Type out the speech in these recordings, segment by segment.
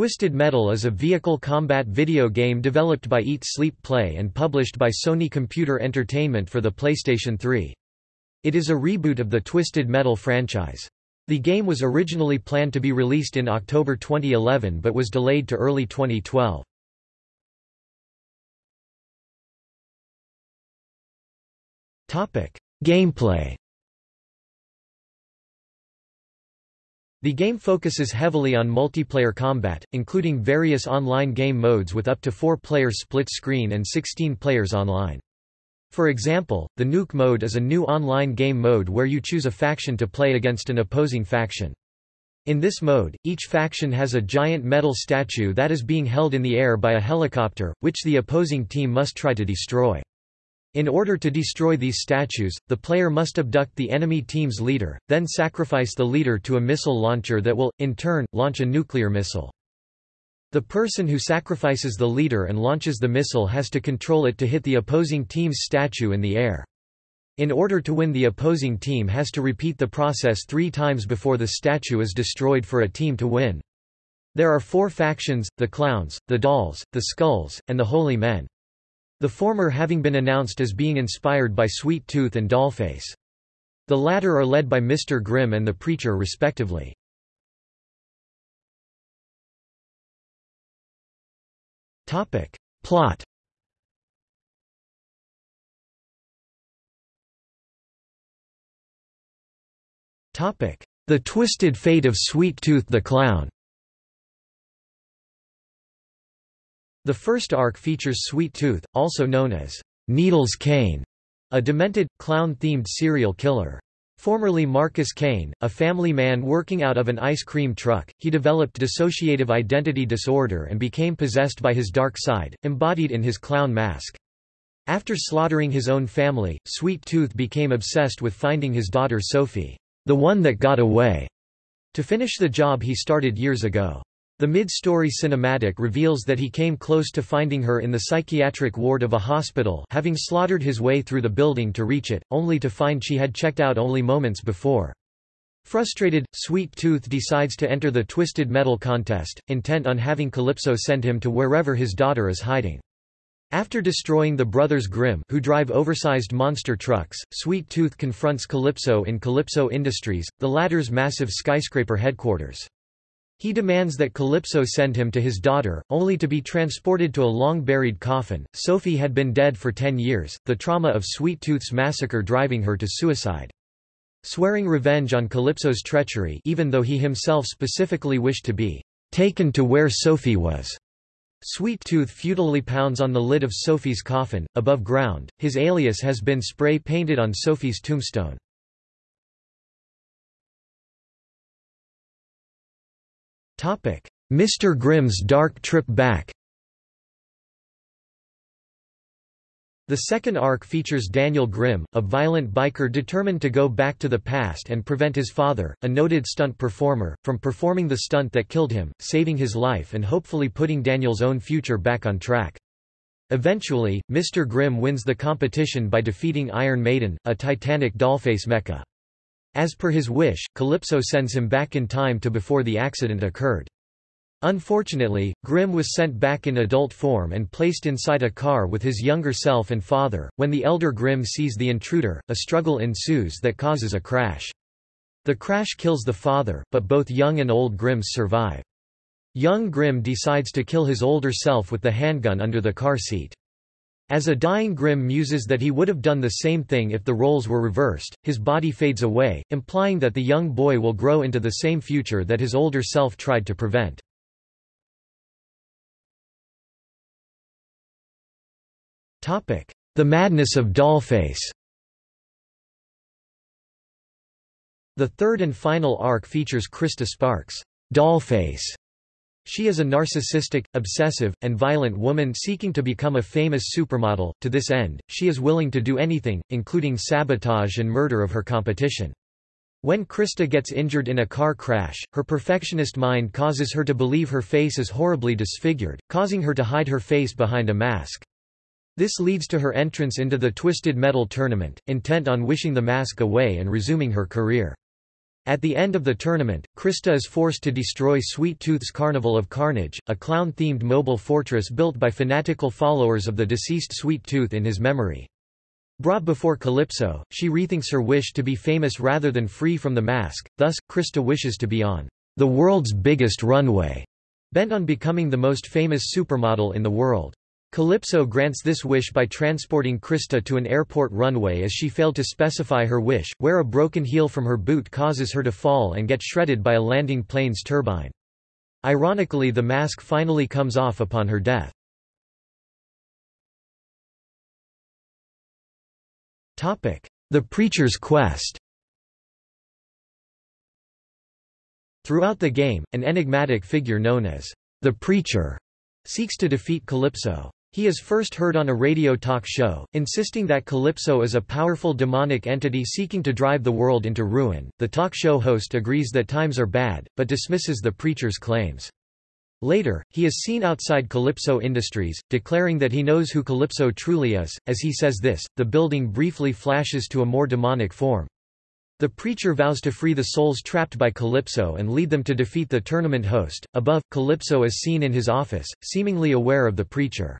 Twisted Metal is a vehicle combat video game developed by Eat Sleep Play and published by Sony Computer Entertainment for the PlayStation 3. It is a reboot of the Twisted Metal franchise. The game was originally planned to be released in October 2011 but was delayed to early 2012. Gameplay The game focuses heavily on multiplayer combat, including various online game modes with up to 4 players split screen and 16 players online. For example, the Nuke mode is a new online game mode where you choose a faction to play against an opposing faction. In this mode, each faction has a giant metal statue that is being held in the air by a helicopter, which the opposing team must try to destroy. In order to destroy these statues, the player must abduct the enemy team's leader, then sacrifice the leader to a missile launcher that will, in turn, launch a nuclear missile. The person who sacrifices the leader and launches the missile has to control it to hit the opposing team's statue in the air. In order to win the opposing team has to repeat the process three times before the statue is destroyed for a team to win. There are four factions, the Clowns, the Dolls, the Skulls, and the Holy Men. The former having been announced as being inspired by Sweet Tooth and Dollface. The latter are led by Mr. Grimm and the Preacher respectively. Plot The Twisted Fate of Sweet Tooth the Clown The first arc features Sweet Tooth, also known as Needles Kane, a demented, clown-themed serial killer. Formerly Marcus Kane, a family man working out of an ice cream truck, he developed dissociative identity disorder and became possessed by his dark side, embodied in his clown mask. After slaughtering his own family, Sweet Tooth became obsessed with finding his daughter Sophie, the one that got away, to finish the job he started years ago. The mid-story cinematic reveals that he came close to finding her in the psychiatric ward of a hospital having slaughtered his way through the building to reach it, only to find she had checked out only moments before. Frustrated, Sweet Tooth decides to enter the Twisted Metal contest, intent on having Calypso send him to wherever his daughter is hiding. After destroying the brothers Grimm who drive oversized monster trucks, Sweet Tooth confronts Calypso in Calypso Industries, the latter's massive skyscraper headquarters. He demands that Calypso send him to his daughter, only to be transported to a long-buried coffin. Sophie had been dead for ten years, the trauma of Sweet Tooth's massacre driving her to suicide. Swearing revenge on Calypso's treachery even though he himself specifically wished to be taken to where Sophie was. Sweet Tooth futilely pounds on the lid of Sophie's coffin, above ground, his alias has been spray-painted on Sophie's tombstone. Mr. Grimm's Dark Trip Back The second arc features Daniel Grimm, a violent biker determined to go back to the past and prevent his father, a noted stunt performer, from performing the stunt that killed him, saving his life and hopefully putting Daniel's own future back on track. Eventually, Mr. Grimm wins the competition by defeating Iron Maiden, a titanic dollface mecha. As per his wish, Calypso sends him back in time to before the accident occurred. Unfortunately, Grimm was sent back in adult form and placed inside a car with his younger self and father. When the elder Grimm sees the intruder, a struggle ensues that causes a crash. The crash kills the father, but both young and old Grimms survive. Young Grimm decides to kill his older self with the handgun under the car seat. As a dying Grimm muses that he would have done the same thing if the roles were reversed, his body fades away, implying that the young boy will grow into the same future that his older self tried to prevent. The Madness of Dollface The third and final arc features Krista Sparks' Dollface she is a narcissistic, obsessive, and violent woman seeking to become a famous supermodel. To this end, she is willing to do anything, including sabotage and murder of her competition. When Krista gets injured in a car crash, her perfectionist mind causes her to believe her face is horribly disfigured, causing her to hide her face behind a mask. This leads to her entrance into the Twisted Metal tournament, intent on wishing the mask away and resuming her career. At the end of the tournament, Krista is forced to destroy Sweet Tooth's Carnival of Carnage, a clown-themed mobile fortress built by fanatical followers of the deceased Sweet Tooth in his memory. Brought before Calypso, she rethinks her wish to be famous rather than free from the mask, thus, Krista wishes to be on the world's biggest runway, bent on becoming the most famous supermodel in the world. Calypso grants this wish by transporting Krista to an airport runway as she failed to specify her wish, where a broken heel from her boot causes her to fall and get shredded by a landing plane's turbine. Ironically the mask finally comes off upon her death. The Preacher's Quest Throughout the game, an enigmatic figure known as the Preacher seeks to defeat Calypso. He is first heard on a radio talk show, insisting that Calypso is a powerful demonic entity seeking to drive the world into ruin. The talk show host agrees that times are bad, but dismisses the preacher's claims. Later, he is seen outside Calypso Industries, declaring that he knows who Calypso truly is. As he says this, the building briefly flashes to a more demonic form. The preacher vows to free the souls trapped by Calypso and lead them to defeat the tournament host. Above, Calypso is seen in his office, seemingly aware of the preacher.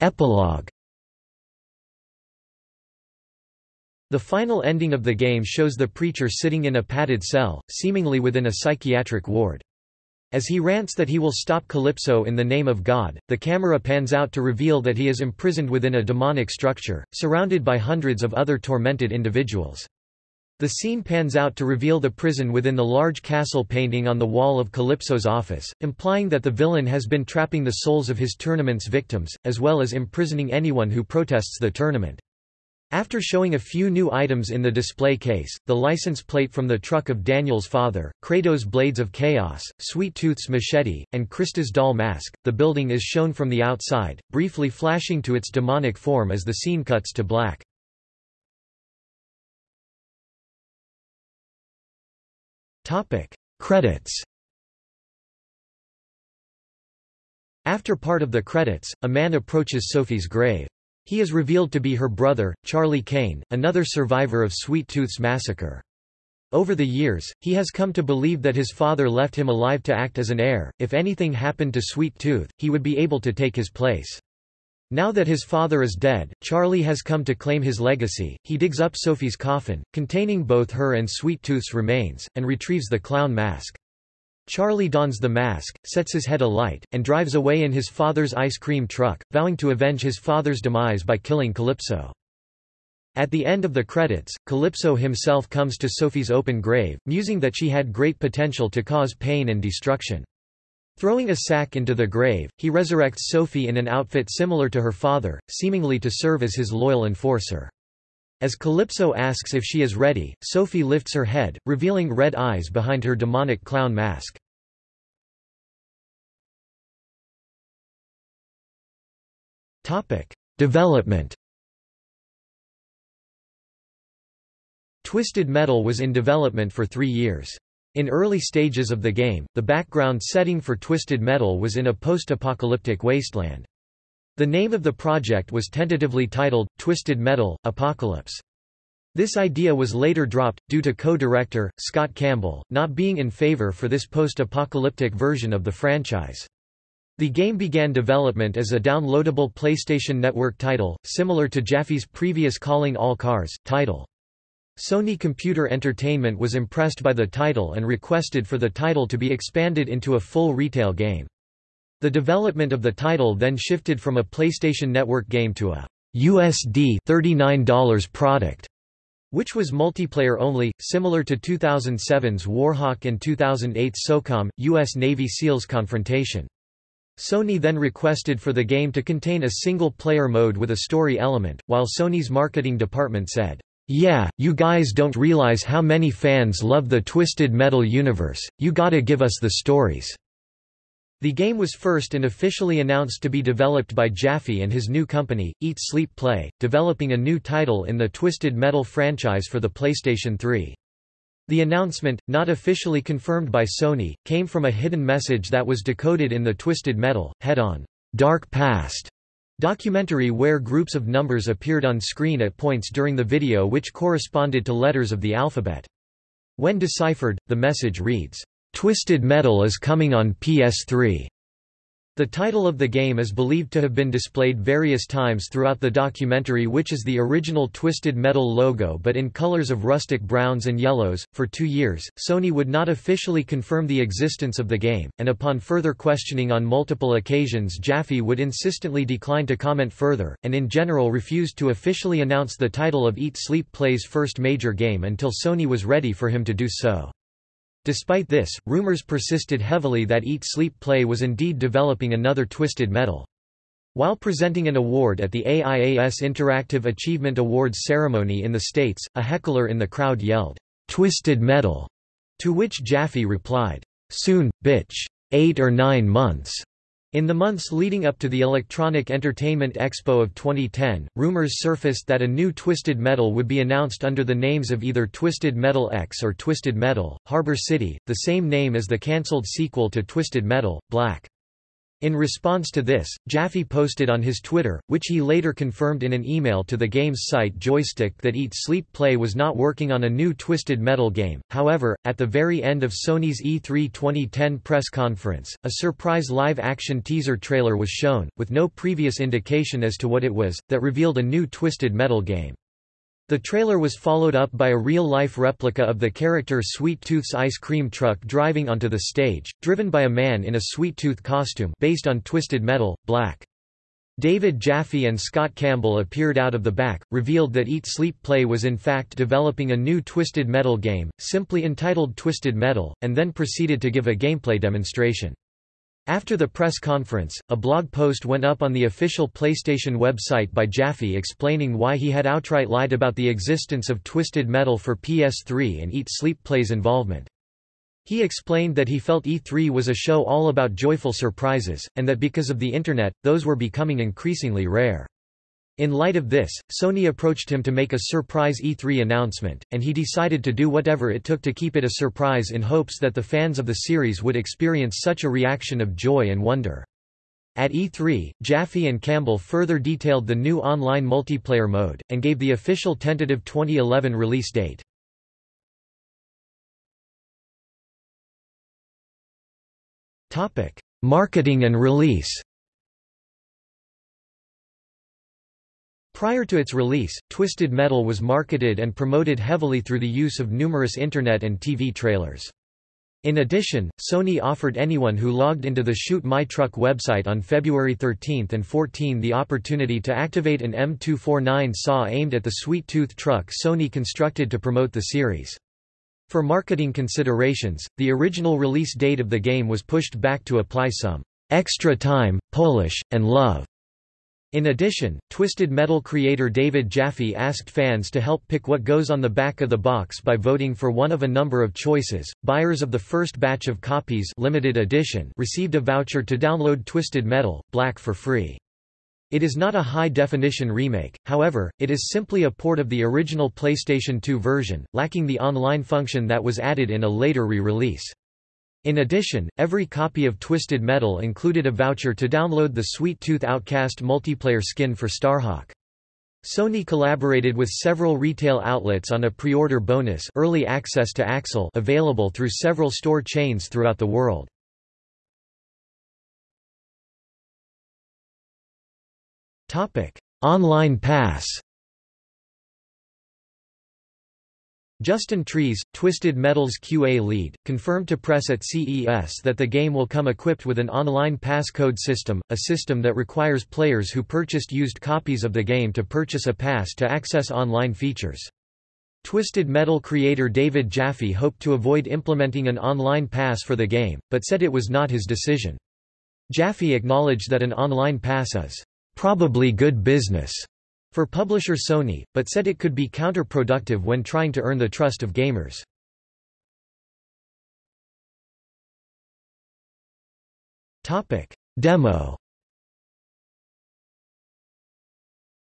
Epilogue The final ending of the game shows the preacher sitting in a padded cell, seemingly within a psychiatric ward. As he rants that he will stop Calypso in the name of God, the camera pans out to reveal that he is imprisoned within a demonic structure, surrounded by hundreds of other tormented individuals. The scene pans out to reveal the prison within the large castle painting on the wall of Calypso's office, implying that the villain has been trapping the souls of his tournament's victims, as well as imprisoning anyone who protests the tournament. After showing a few new items in the display case, the license plate from the truck of Daniel's father, Kratos' Blades of Chaos, Sweet Tooth's machete, and Krista's doll mask, the building is shown from the outside, briefly flashing to its demonic form as the scene cuts to black. Topic: Credits. After part of the credits, a man approaches Sophie's grave. He is revealed to be her brother, Charlie Kane, another survivor of Sweet Tooth's massacre. Over the years, he has come to believe that his father left him alive to act as an heir, if anything happened to Sweet Tooth, he would be able to take his place. Now that his father is dead, Charlie has come to claim his legacy. He digs up Sophie's coffin, containing both her and Sweet Tooth's remains, and retrieves the clown mask. Charlie dons the mask, sets his head alight, and drives away in his father's ice cream truck, vowing to avenge his father's demise by killing Calypso. At the end of the credits, Calypso himself comes to Sophie's open grave, musing that she had great potential to cause pain and destruction. Throwing a sack into the grave, he resurrects Sophie in an outfit similar to her father, seemingly to serve as his loyal enforcer. As Calypso asks if she is ready, Sophie lifts her head, revealing red eyes behind her demonic clown mask. Development Twisted Metal was in development for three years. In early stages of the game, the background setting for Twisted Metal was in a post-apocalyptic wasteland. The name of the project was tentatively titled, Twisted Metal, Apocalypse. This idea was later dropped, due to co-director, Scott Campbell, not being in favor for this post-apocalyptic version of the franchise. The game began development as a downloadable PlayStation Network title, similar to Jaffe's previous Calling All Cars, title. Sony Computer Entertainment was impressed by the title and requested for the title to be expanded into a full retail game. The development of the title then shifted from a PlayStation Network game to a USD $39 product, which was multiplayer only, similar to 2007's Warhawk and 2008's SOCOM, U.S. Navy SEALs confrontation. Sony then requested for the game to contain a single-player mode with a story element, while Sony's marketing department said, yeah, you guys don't realize how many fans love the Twisted Metal universe, you gotta give us the stories." The game was first and officially announced to be developed by Jaffe and his new company, Eat Sleep Play, developing a new title in the Twisted Metal franchise for the PlayStation 3. The announcement, not officially confirmed by Sony, came from a hidden message that was decoded in the Twisted Metal, head-on, Dark Past Documentary where groups of numbers appeared on screen at points during the video which corresponded to letters of the alphabet. When deciphered, the message reads, "'Twisted Metal is coming on PS3'. The title of the game is believed to have been displayed various times throughout the documentary which is the original Twisted Metal logo but in colors of rustic browns and yellows. For two years, Sony would not officially confirm the existence of the game, and upon further questioning on multiple occasions Jaffe would insistently decline to comment further, and in general refused to officially announce the title of Eat Sleep Play's first major game until Sony was ready for him to do so. Despite this, rumors persisted heavily that Eat Sleep Play was indeed developing another Twisted Metal. While presenting an award at the AIAS Interactive Achievement Awards ceremony in the States, a heckler in the crowd yelled, "'Twisted Metal'", to which Jaffe replied, "'Soon, bitch. Eight or nine months.'" In the months leading up to the Electronic Entertainment Expo of 2010, rumors surfaced that a new Twisted Metal would be announced under the names of either Twisted Metal X or Twisted Metal, Harbor City, the same name as the cancelled sequel to Twisted Metal, Black. In response to this, Jaffe posted on his Twitter, which he later confirmed in an email to the game's site Joystiq that Eat Sleep Play was not working on a new Twisted Metal game. However, at the very end of Sony's E3 2010 press conference, a surprise live-action teaser trailer was shown, with no previous indication as to what it was, that revealed a new Twisted Metal game. The trailer was followed up by a real-life replica of the character Sweet Tooth's ice cream truck driving onto the stage, driven by a man in a Sweet Tooth costume based on Twisted Metal, Black. David Jaffe and Scott Campbell appeared out of the back, revealed that Eat Sleep Play was in fact developing a new Twisted Metal game, simply entitled Twisted Metal, and then proceeded to give a gameplay demonstration. After the press conference, a blog post went up on the official PlayStation website by Jaffe explaining why he had outright lied about the existence of Twisted Metal for PS3 and Eat Sleep Play's involvement. He explained that he felt E3 was a show all about joyful surprises, and that because of the Internet, those were becoming increasingly rare. In light of this, Sony approached him to make a surprise E3 announcement, and he decided to do whatever it took to keep it a surprise in hopes that the fans of the series would experience such a reaction of joy and wonder. At E3, Jaffe and Campbell further detailed the new online multiplayer mode, and gave the official tentative 2011 release date. Marketing and release Prior to its release, Twisted Metal was marketed and promoted heavily through the use of numerous internet and TV trailers. In addition, Sony offered anyone who logged into the Shoot My Truck website on February 13 and 14 the opportunity to activate an M249 saw aimed at the Sweet Tooth truck Sony constructed to promote the series. For marketing considerations, the original release date of the game was pushed back to apply some extra time, polish, and love in addition, Twisted Metal creator David Jaffe asked fans to help pick what goes on the back of the box by voting for one of a number of choices. Buyers of the first batch of copies limited edition received a voucher to download Twisted Metal, Black for free. It is not a high-definition remake, however, it is simply a port of the original PlayStation 2 version, lacking the online function that was added in a later re-release. In addition, every copy of Twisted Metal included a voucher to download the Sweet Tooth Outcast multiplayer skin for Starhawk. Sony collaborated with several retail outlets on a pre-order bonus early access to Axel available through several store chains throughout the world. Online pass Justin Trees, Twisted Metal's QA lead, confirmed to press at CES that the game will come equipped with an online passcode system, a system that requires players who purchased used copies of the game to purchase a pass to access online features. Twisted Metal creator David Jaffe hoped to avoid implementing an online pass for the game, but said it was not his decision. Jaffe acknowledged that an online pass is probably good business for publisher Sony, but said it could be counterproductive when trying to earn the trust of gamers. Demo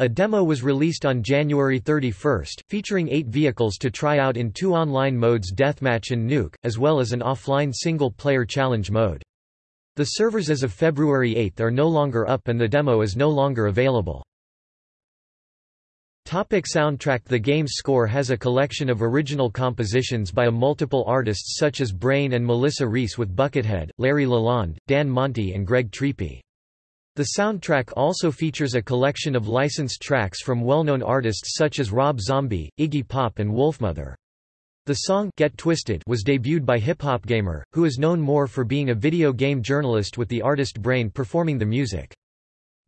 A demo was released on January 31, featuring eight vehicles to try out in two online modes Deathmatch and Nuke, as well as an offline single-player challenge mode. The servers as of February 8 are no longer up and the demo is no longer available. Topic soundtrack The game's score has a collection of original compositions by a multiple artists such as Brain and Melissa Reese with Buckethead, Larry Lalonde, Dan Monti and Greg Triepe. The soundtrack also features a collection of licensed tracks from well-known artists such as Rob Zombie, Iggy Pop and Wolfmother. The song Get Twisted was debuted by Hip Hop Gamer, who is known more for being a video game journalist with the artist Brain performing the music.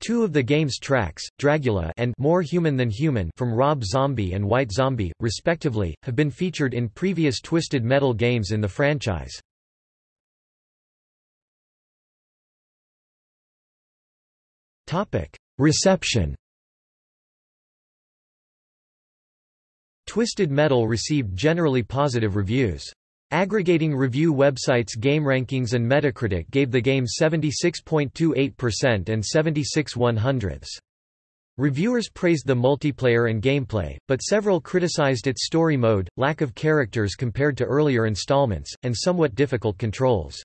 Two of the game's tracks, Dragula and More Human Than Human from Rob Zombie and White Zombie, respectively, have been featured in previous Twisted Metal games in the franchise. Reception Twisted Metal received generally positive reviews. Aggregating review websites GameRankings and Metacritic gave the game 76.28% and 76 100ths. Reviewers praised the multiplayer and gameplay, but several criticized its story mode, lack of characters compared to earlier installments, and somewhat difficult controls.